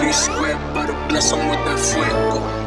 Biscuit, but a blessing with that fuego.